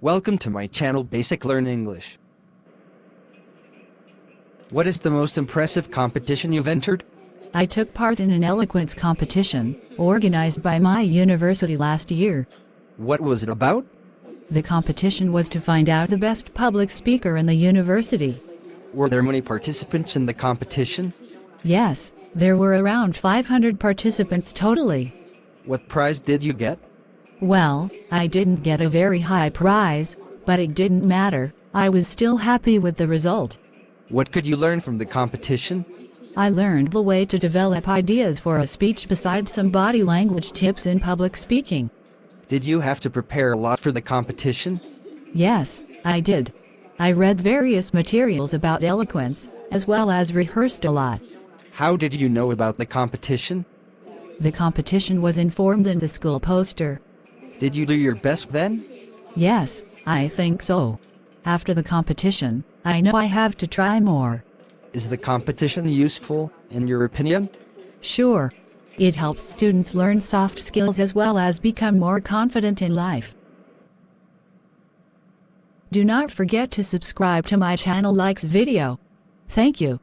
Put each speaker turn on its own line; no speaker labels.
Welcome to my channel Basic Learn English. What is the most impressive competition you've entered?
I took part in an eloquence competition organized by my university last year.
What was it about?
The competition was to find out the best public speaker in the university.
Were there many participants in the competition?
Yes, there were around 500 participants totally.
What prize did you get?
Well, I didn't get a very high prize, but it didn't matter. I was still happy with the result.
What could you learn from the competition?
I learned the way to develop ideas for a speech besides some body language tips in public speaking.
Did you have to prepare a lot for the competition?
Yes, I did. I read various materials about eloquence, as well as rehearsed a lot.
How did you know about the competition?
The competition was informed in the school poster.
Did you do your best then?
Yes, I think so. After the competition, I know I have to try more.
Is the competition useful, in your opinion?
Sure. It helps students learn soft skills as well as become more confident in life. Do not forget to subscribe to my channel likes video. Thank you.